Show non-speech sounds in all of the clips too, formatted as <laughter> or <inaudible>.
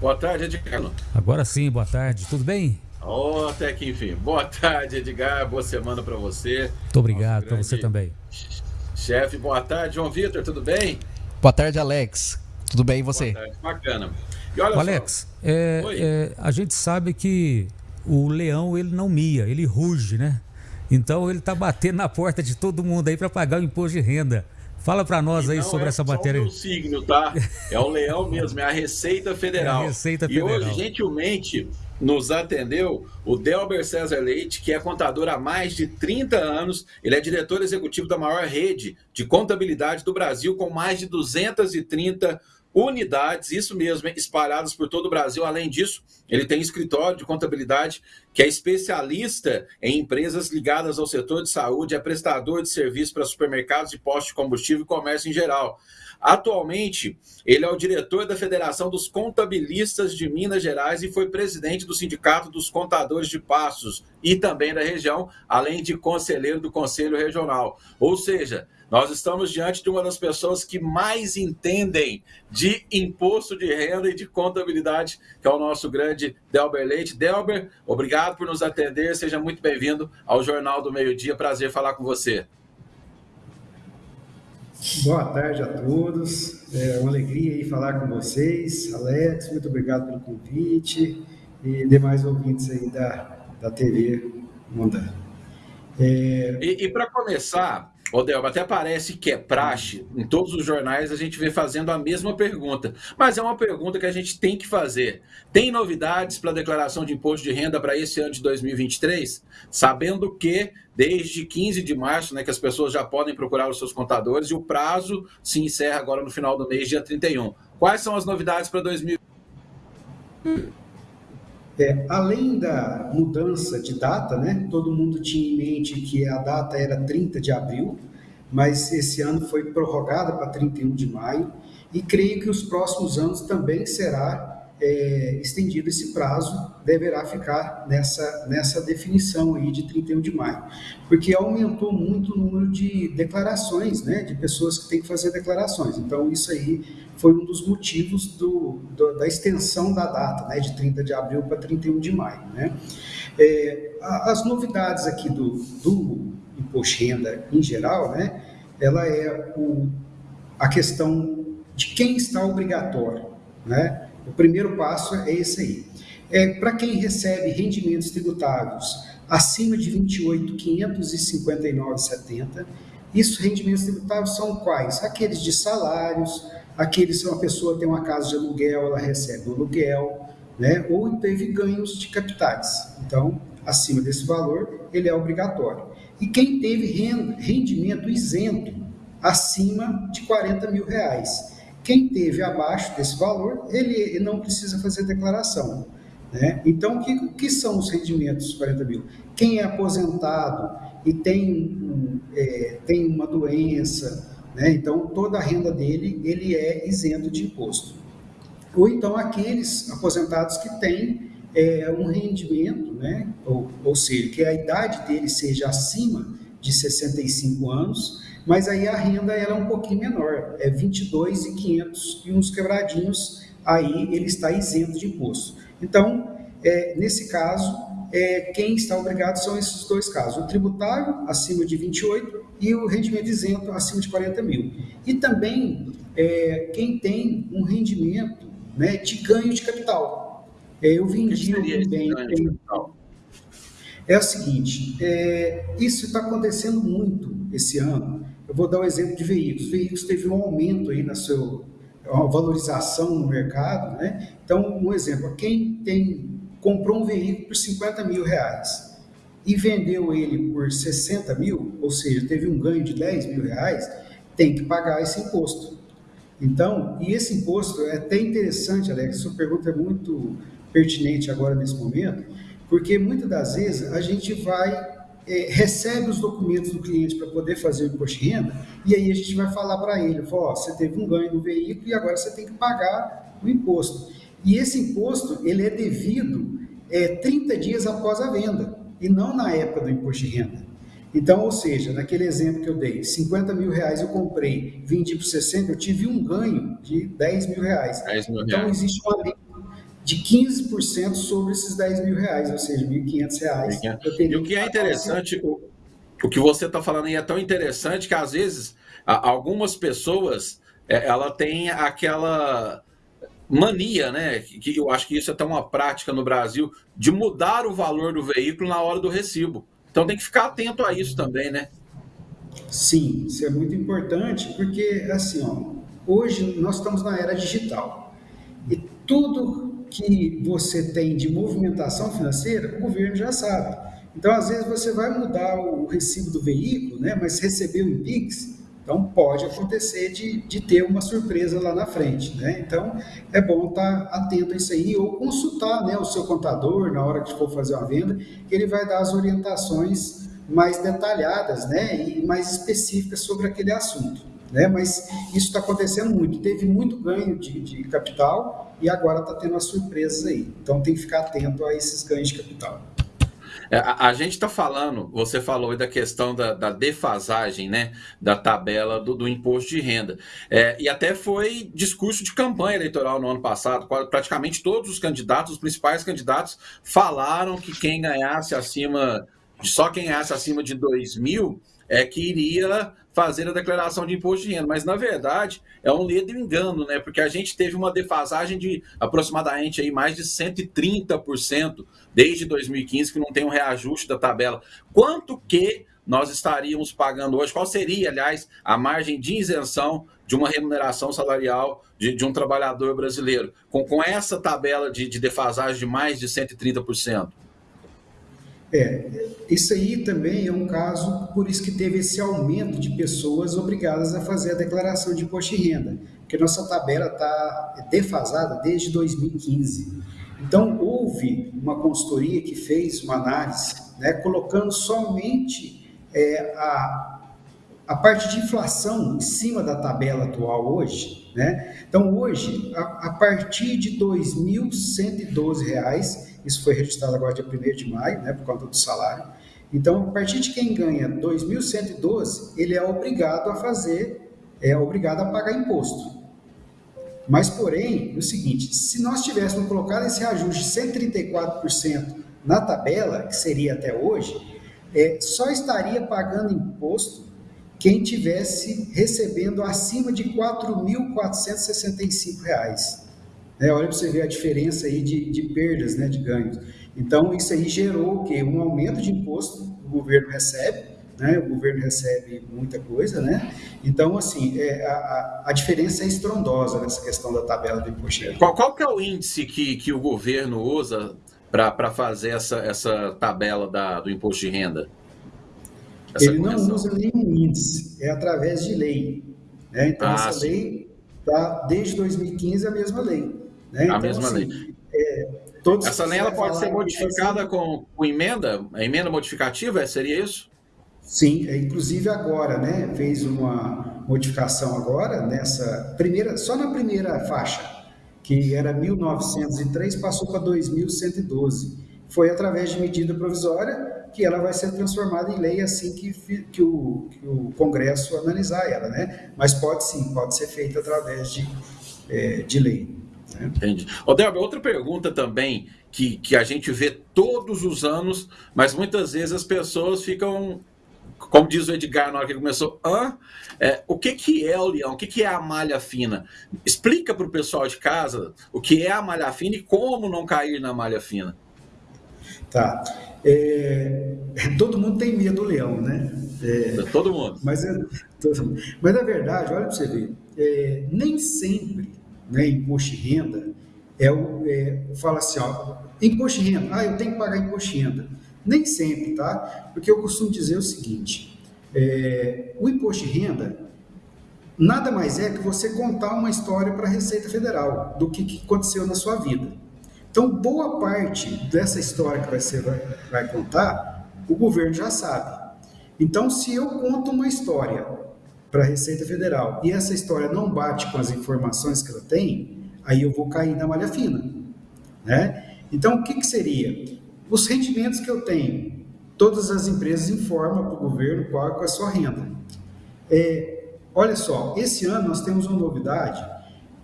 Boa tarde, Edgar. Agora sim, boa tarde. Tudo bem? Oh, até que enfim. Boa tarde, Edgar. Boa semana para você. Muito obrigado, para você também. Chefe, boa tarde. João Vitor, tudo bem? Boa tarde, Alex. Tudo bem e você? Boa tarde, bacana. E olha Alex, é, é, a gente sabe que o leão ele não mia, ele ruge, né? Então ele está batendo na porta de todo mundo aí para pagar o imposto de renda. Fala para nós aí sobre é essa matéria. É o signo, tá? É o leão mesmo, é a Receita Federal. <laughs> É a Receita Federal. E hoje, gentilmente, nos atendeu o Delber César Leite, que é contador há mais de 30 anos. Ele é diretor executivo da maior rede de contabilidade do Brasil, com mais de 230 unidades, isso mesmo, espalhadas por todo o Brasil. Além disso, ele tem escritório de contabilidade que é especialista em empresas ligadas ao setor de saúde, é prestador de serviço para supermercados e postos de combustível e comércio em geral. Atualmente, ele é o diretor da Federação dos Contabilistas de Minas Gerais e foi presidente do Sindicato dos Contadores de Passos e também da região, além de conselheiro do Conselho Regional. Ou seja, nós estamos diante de uma das pessoas que mais entendem de imposto de renda e de contabilidade, que é o nosso grande Delber Leite. Delber, obrigado por nos atender. Seja muito bem-vindo ao Jornal do Meio Dia. Prazer falar com você. Boa tarde a todos. É uma alegria aí falar com vocês. Alex, muito obrigado pelo convite e demais ouvintes aí da, da TV Mundana. É... E, e para começar, Ô, Delba, até parece que é praxe, em todos os jornais a gente vê fazendo a mesma pergunta, mas é uma pergunta que a gente tem que fazer. Tem novidades para a declaração de imposto de renda para esse ano de 2023? Sabendo que desde 15 de março, né, que as pessoas já podem procurar os seus contadores e o prazo se encerra agora no final do mês, dia 31. Quais são as novidades para 2023? É, além da mudança de data, né, todo mundo tinha em mente que a data era 30 de abril, mas esse ano foi prorrogada para 31 de maio, e creio que os próximos anos também será é, estendido esse prazo, deverá ficar nessa, nessa definição aí de 31 de maio, porque aumentou muito o número de declarações, né, de pessoas que têm que fazer declarações. Então, isso aí foi um dos motivos do, do, da extensão da data, né, de 30 de abril para 31 de maio. Né. É, as novidades aqui do, do imposto de renda em geral, né, ela é o, a questão de quem está obrigatório, né, o primeiro passo é esse aí. É, Para quem recebe rendimentos tributáveis acima de 28.559,70, isso rendimentos tributáveis são quais? Aqueles de salários, aqueles se uma pessoa tem uma casa de aluguel, ela recebe o aluguel, né? ou teve ganhos de capitais. Então, acima desse valor, ele é obrigatório. E quem teve rendimento isento acima de 40 mil reais, quem teve abaixo desse valor, ele não precisa fazer declaração. Né? Então, o que, que, são os rendimentos 40 mil? Quem é aposentado e tem, é, tem uma doença, né? então toda a renda dele ele é isento de imposto. Ou então aqueles aposentados que têm é, um rendimento, né? ou, ou seja, que a idade dele seja acima de 65 anos, mas aí a renda ela é um pouquinho menor, é 22,500 e uns quebradinhos, aí ele está isento de imposto. Então, é, nesse caso, é, quem está obrigado são esses dois casos, o tributário acima de 28 e o rendimento isento acima de 40 mil. E também é, quem tem um rendimento né, de ganho de capital. É, eu vendi um bem... É o seguinte, é, isso está acontecendo muito esse ano, eu vou dar um exemplo de veículos. Veículos teve um aumento aí na sua valorização no mercado, né? Então, um exemplo, quem tem comprou um veículo por 50 mil reais e vendeu ele por 60 mil, ou seja, teve um ganho de 10 mil reais, tem que pagar esse imposto. Então, e esse imposto é até interessante, Alex, sua pergunta é muito pertinente agora nesse momento, porque muitas das vezes a gente vai é, recebe os documentos do cliente para poder fazer o imposto de renda, e aí a gente vai falar para ele, ó, você teve um ganho no veículo e agora você tem que pagar o imposto. E esse imposto, ele é devido é, 30 dias após a venda, e não na época do imposto de renda. Então, ou seja, naquele exemplo que eu dei, 50 mil reais eu comprei, vendi por 60, eu tive um ganho de 10 mil reais. 10 mil então, existe uma lei de 15% sobre esses 10 mil reais, ou seja, 1.500 reais. E o que é interessante, o, o que você está falando aí é tão interessante que às vezes algumas pessoas é, ela tem aquela mania, né? Que eu acho que isso é tão uma prática no Brasil de mudar o valor do veículo na hora do recibo. Então tem que ficar atento a isso também, né? Sim, isso é muito importante porque assim, ó, hoje nós estamos na era digital e tudo que você tem de movimentação financeira, o governo já sabe. Então, às vezes você vai mudar o recibo do veículo, né? Mas recebeu em Pix, então, pode acontecer de, de ter uma surpresa lá na frente. Né? Então, é bom estar atento a isso aí ou consultar né, o seu contador na hora que for fazer uma venda, que ele vai dar as orientações mais detalhadas né, e mais específicas sobre aquele assunto. Né? Mas isso está acontecendo muito. Teve muito ganho de, de capital e agora está tendo as surpresas aí. Então, tem que ficar atento a esses ganhos de capital. É, a, a gente está falando, você falou da questão da, da, defasagem, né, da tabela do, do imposto de renda. É, e até foi discurso de campanha eleitoral no ano passado. Praticamente todos os candidatos, os principais candidatos, falaram que quem ganhasse acima, só quem ganhasse acima de 2 mil é que iria fazer a declaração de imposto de renda. Mas, na verdade, é um ledo engano, né? Porque a gente teve uma defasagem de aproximadamente aí mais de 130% desde 2015, que não tem um reajuste da tabela. Quanto que nós estaríamos pagando hoje? Qual seria, aliás, a margem de isenção de uma remuneração salarial de, de um trabalhador brasileiro, com, com essa tabela de, de defasagem de mais de 130%? É, isso aí também é um caso, por isso que teve esse aumento de pessoas obrigadas a fazer a declaração de imposto de renda, porque nossa tabela está defasada desde 2015. Então, houve uma consultoria que fez uma análise, né, colocando somente é, a, a parte de inflação em cima da tabela atual hoje. Né? Então, hoje, a, a partir de R$ 2.112, isso foi registrado agora dia 1 de maio, né, por conta do salário. Então, a partir de quem ganha 2.112, ele é obrigado a fazer, é obrigado a pagar imposto. Mas, porém, é o seguinte, se nós tivéssemos colocado esse reajuste de 134% na tabela, que seria até hoje, é, só estaria pagando imposto quem tivesse recebendo acima de R$ 4.465 né? Olha para você ver a diferença aí de, de perdas, né, de ganhos. Então, isso aí gerou o quê? Um aumento de imposto o governo recebe, né? o governo recebe muita coisa, né? Então, assim, é, a, a diferença é estrondosa nessa questão da tabela do imposto. Qual, qual que é o índice que, que o governo usa para fazer essa, essa tabela da, do imposto de renda? Ele correção? não usa nenhum índice, é através de lei. Né? Então, ah, essa sim. lei está desde 2015 a mesma lei. Né? A então, mesma assim, lei. É, Essa lei ela pode ser modificada com, com, emenda? A emenda modificativa seria isso? Sim, é, inclusive agora, né? Fez uma modificação agora nessa primeira, só na primeira faixa, que era 1903, passou para 2112. Foi através de medida provisória que ela vai ser transformada em lei assim que, que, o, que o Congresso analisar ela, né? Mas pode sim, pode ser feita através de, é, de lei. Entendi. Ô, Delber, outra pergunta também que, que a gente vê todos os anos, mas muitas vezes as pessoas ficam, como diz o Edgar na hora que ele começou, Hã? É, o que, que é o leão? O que, que é a malha fina? Explica para o pessoal de casa o que é a malha fina e como não cair na malha fina. Tá. É, todo mundo tem medo do leão, né? É, todo mundo. Mas, é, todo, mas na verdade, olha para você ver, é, nem sempre né, imposto de renda, é o, é, fala assim, ó, imposto de renda, ah, eu tenho que pagar imposto de renda. Nem sempre, tá? Porque eu costumo dizer o seguinte, é, o imposto de renda nada mais é que você contar uma história para a Receita Federal do que, que, aconteceu na sua vida. Então, boa parte dessa história que você vai, vai contar, o governo já sabe. Então, se eu conto uma história para a Receita Federal e essa história não bate com as informações que ela tem, aí eu vou cair na malha fina. Né? Então, o que, que seria? Os rendimentos que eu tenho, todas as empresas informam para o governo qual é a sua renda. É, olha só, esse ano nós temos uma novidade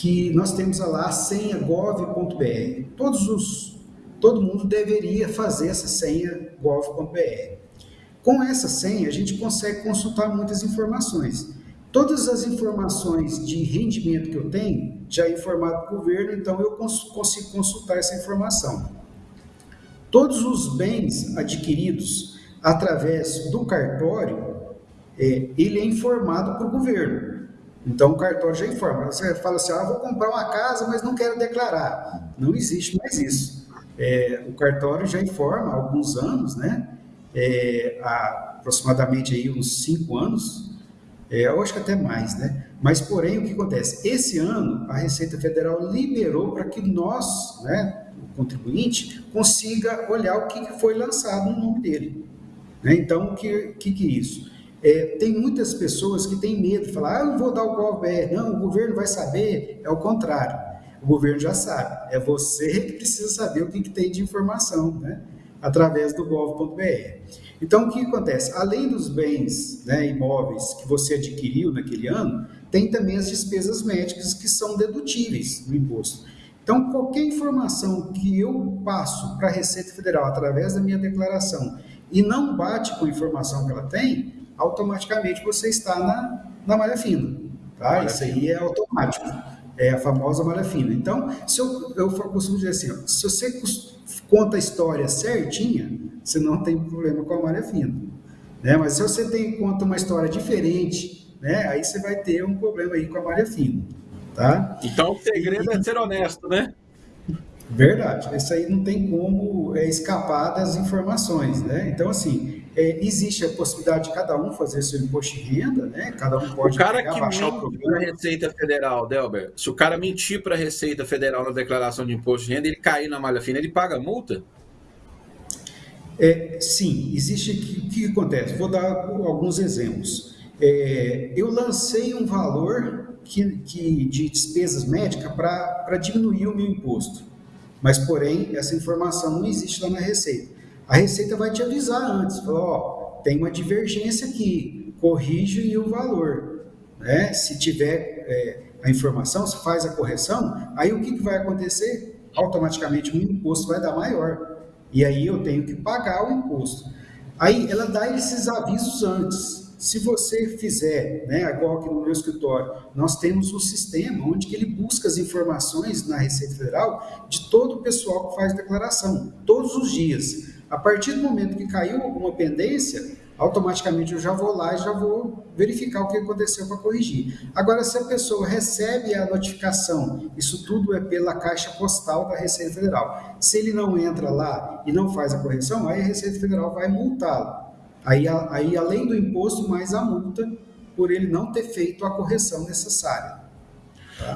que nós temos lá senha gov.br. Todos os, todo mundo deveria fazer essa senha gov.br. Com essa senha, a gente consegue consultar muitas informações. Todas as informações de rendimento que eu tenho já é informado o governo, então eu consigo consultar essa informação. Todos os bens adquiridos através do cartório, é, ele é informado para o governo. Então o cartório já informa. Você fala assim, ah, vou comprar uma casa, mas não quero declarar. Não existe mais isso. É, o cartório já informa há alguns anos, né? É, há aproximadamente aí uns cinco anos, é, eu acho que até mais, né? Mas, porém, o que acontece? Esse ano, a Receita Federal liberou para que nós, né, o contribuinte, consiga olhar o que foi lançado no nome dele. Né? Então, o que, que, que é isso? É, tem muitas pessoas que têm medo de falar, ah, não vou dar o GovBR, não, o governo vai saber. É o contrário, o governo já sabe. É você que precisa saber o que, que tem de informação, né? através do gov.br. Então, o que acontece? Além dos bens né, imóveis que você adquiriu naquele ano, tem também as despesas médicas que são dedutíveis no imposto. Então, qualquer informação que eu passo para a Receita Federal através da minha declaração e não bate com a informação que ela tem, automaticamente você está na, na malha fina. Tá? Malha Isso aí é automático. É a famosa malha fina. Então, se eu, eu costumo dizer assim, ó, se você conta a história certinha, você não tem problema com a malha fina. Né? Mas se você tem, conta uma história diferente, né? aí você vai ter um problema aí com a malha fina. Tá? Então, o segredo e, é ser honesto, né? Verdade. Isso aí não tem como é, escapar das informações, né? Então, assim, é, existe a possibilidade de cada um fazer seu imposto de renda, né? Cada um pode o cara pegar, que baixar o programa. Para a Receita Federal, Delber, se o cara mentir para a Receita Federal na declaração de imposto de renda, ele cair na malha fina, ele paga multa? É, sim, existe. O que, que, acontece? Vou dar alguns exemplos. É, eu lancei um valor que, que de despesas médicas para diminuir o meu imposto, mas porém essa informação não existe lá na Receita a Receita vai te avisar antes, ó, oh, tem uma divergência aqui, corrige o valor. Né? Se tiver é, a informação, se faz a correção, aí o que, que vai acontecer? Automaticamente o imposto vai dar maior. E aí eu tenho que pagar o imposto. Aí ela dá esses avisos antes. Se você fizer, né, igual aqui no meu escritório, nós temos um sistema onde que ele busca as informações na Receita Federal de todo o pessoal que faz declaração, todos os dias. A partir do momento que caiu alguma pendência, automaticamente eu já vou lá e já vou verificar o que aconteceu para corrigir. Agora, se a pessoa recebe a notificação, isso tudo é pela caixa postal da Receita Federal. Se ele não entra lá e não faz a correção, aí a Receita Federal vai multá-lo. Aí, aí, além do imposto, mais a multa por ele não ter feito a correção necessária.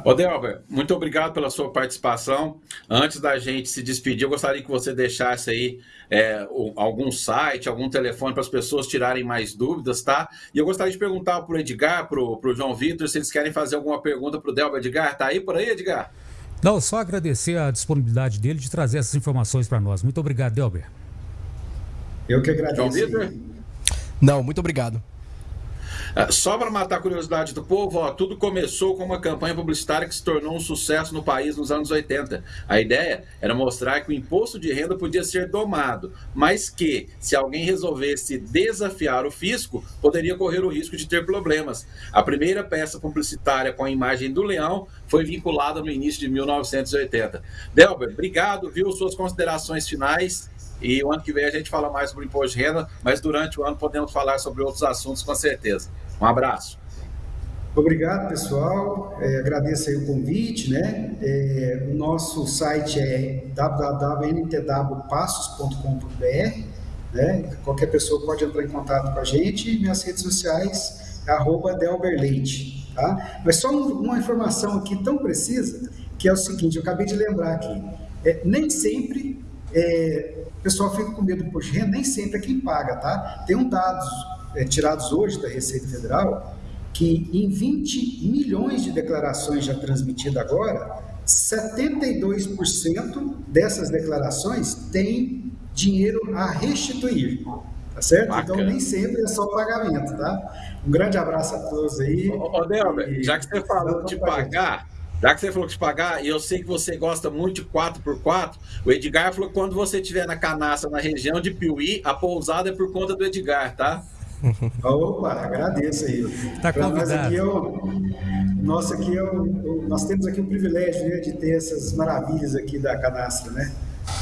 Ô Delber, muito obrigado pela sua participação. Antes da gente se despedir, eu gostaria que você deixasse aí é, algum site, algum telefone para as pessoas tirarem mais dúvidas, tá? E eu gostaria de perguntar para o Edgar, para o João Vitor, se eles querem fazer alguma pergunta para o Delber. Edgar, tá aí por aí, Edgar? Não, só agradecer a disponibilidade dele de trazer essas informações para nós. Muito obrigado, Delber. Eu que agradeço. João Vitor? Não, muito obrigado. Ah, só para matar a curiosidade do povo, ó, tudo começou com uma campanha publicitária que se tornou um sucesso no país nos anos 80. A ideia era mostrar que o imposto de renda podia ser domado, mas que, se alguém resolvesse desafiar o fisco, poderia correr o risco de ter problemas. A primeira peça publicitária com a imagem do leão foi vinculada no início de 1980. Delber, obrigado, viu? Suas considerações finais. E o ano que vem a gente fala mais sobre imposto de renda, mas durante o ano podemos falar sobre outros assuntos com certeza. Um abraço. Obrigado, pessoal. É, agradeço o convite, né? É, o nosso site é www.ntwpassos.com.br, né? Qualquer pessoa pode entrar em contato com a gente. Minhas redes sociais é arroba Delberleite, tá? Mas só uma informação aqui tão precisa, que é o seguinte, eu acabei de lembrar aqui. É, nem sempre é, o pessoal fica com medo do imposto de renda, nem sempre é quem paga, tá? Tem um dados é, tirados hoje da Receita Federal, que em 20 milhões de declarações já transmitidas agora, 72% dessas declarações têm dinheiro a restituir. Tá certo? Então, Bacana. Então nem sempre é só pagamento, tá? Um grande abraço a todos aí. Ô, ô Delber, já que você falou de pagar, Já que você falou que te pagar, e eu sei que você gosta muito de 4x4, o Edgar falou que quando você estiver na canaça na região de Piuí, a pousada é por conta do Edgar, tá? <laughs> Opa, agradeço aí. Tá convidado. Nós aqui, é o, nossa, aqui é o, nós temos aqui o privilégio né, de ter essas maravilhas aqui da canastra, né?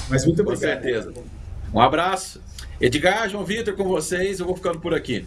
Mas muito obrigado. Com certeza. Um abraço. Edgar, João Vitor com vocês, eu vou ficando por aqui.